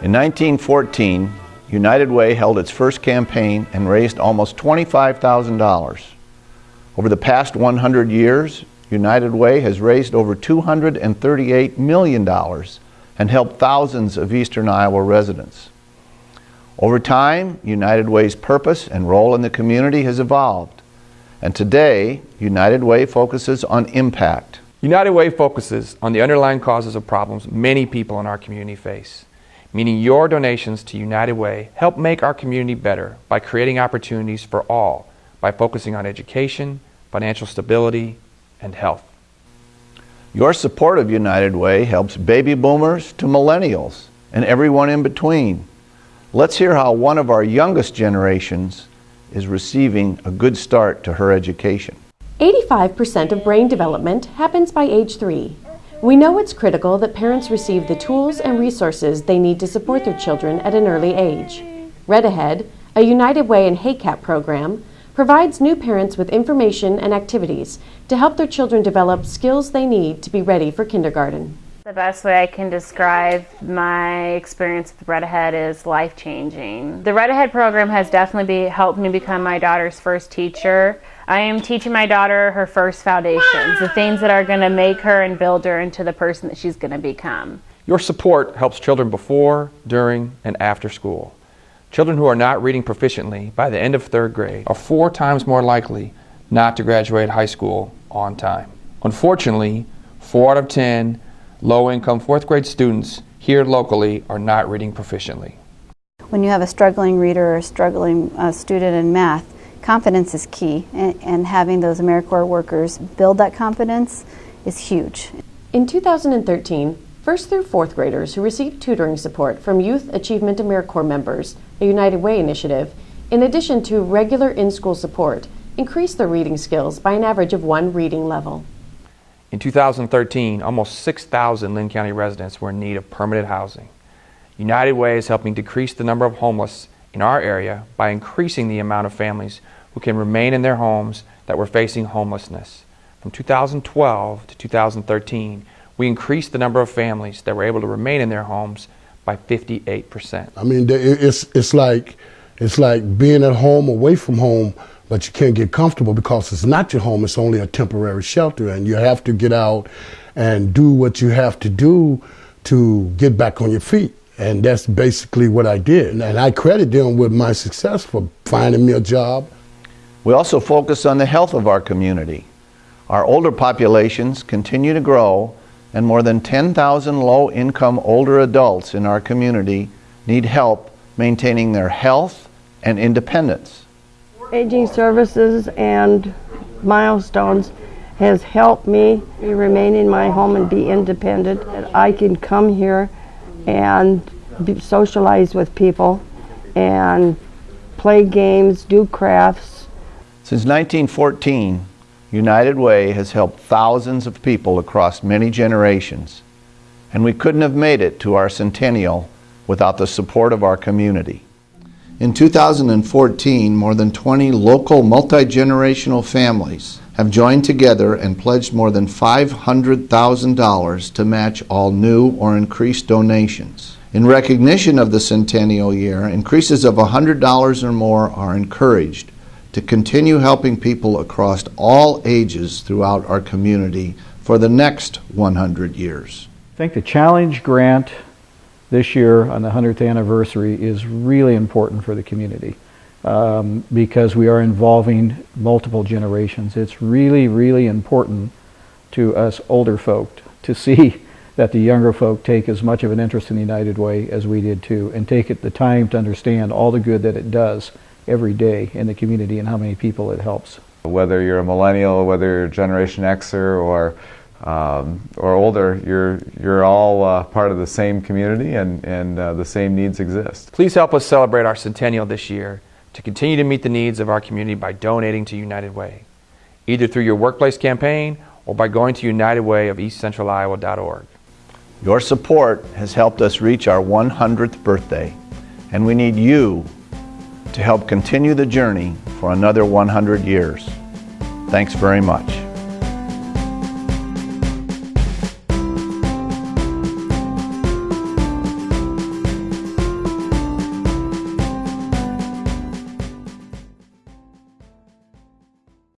In 1914, United Way held its first campaign and raised almost $25,000. Over the past 100 years, United Way has raised over $238 million and helped thousands of eastern Iowa residents. Over time, United Way's purpose and role in the community has evolved. And today, United Way focuses on impact. United Way focuses on the underlying causes of problems many people in our community face meaning your donations to United Way help make our community better by creating opportunities for all by focusing on education, financial stability, and health. Your support of United Way helps baby boomers to millennials and everyone in between. Let's hear how one of our youngest generations is receiving a good start to her education. 85% of brain development happens by age 3. We know it's critical that parents receive the tools and resources they need to support their children at an early age. Read Ahead, a United Way and HACAP program, provides new parents with information and activities to help their children develop skills they need to be ready for kindergarten. The best way I can describe my experience with Read Ahead is life changing. The Read Ahead program has definitely be, helped me become my daughter's first teacher. I am teaching my daughter her first foundations, the things that are going to make her and build her into the person that she's going to become. Your support helps children before, during, and after school. Children who are not reading proficiently by the end of third grade are four times more likely not to graduate high school on time. Unfortunately, four out of 10 Low-income fourth grade students here locally are not reading proficiently. When you have a struggling reader or a struggling uh, student in math, confidence is key and, and having those AmeriCorps workers build that confidence is huge. In 2013, first through fourth graders who received tutoring support from Youth Achievement AmeriCorps members, a United Way initiative, in addition to regular in-school support, increased their reading skills by an average of one reading level. In 2013, almost 6,000 Linn County residents were in need of permanent housing. United Way is helping decrease the number of homeless in our area by increasing the amount of families who can remain in their homes that were facing homelessness. From 2012 to 2013, we increased the number of families that were able to remain in their homes by 58%. I mean, it's, it's, like, it's like being at home away from home, but you can't get comfortable because it's not your home, it's only a temporary shelter, and you have to get out and do what you have to do to get back on your feet. And that's basically what I did. And I credit them with my success for finding me a job we also focus on the health of our community. Our older populations continue to grow and more than 10,000 low-income older adults in our community need help maintaining their health and independence. Aging Services and Milestones has helped me remain in my home and be independent. I can come here and socialize with people and play games, do crafts, since 1914, United Way has helped thousands of people across many generations, and we couldn't have made it to our centennial without the support of our community. In 2014, more than 20 local multi-generational families have joined together and pledged more than $500,000 to match all new or increased donations. In recognition of the centennial year, increases of $100 or more are encouraged to continue helping people across all ages throughout our community for the next 100 years. I think the challenge grant this year on the 100th anniversary is really important for the community um, because we are involving multiple generations. It's really, really important to us older folk to see that the younger folk take as much of an interest in the United Way as we did too and take it the time to understand all the good that it does every day in the community and how many people it helps. Whether you're a millennial, whether you're Generation Xer or um, or older, you're you're all uh, part of the same community and and uh, the same needs exist. Please help us celebrate our centennial this year to continue to meet the needs of our community by donating to United Way, either through your workplace campaign or by going to unitedwayofeastcentraliowa.org. Your support has helped us reach our 100th birthday, and we need you to help continue the journey for another 100 years. Thanks very much.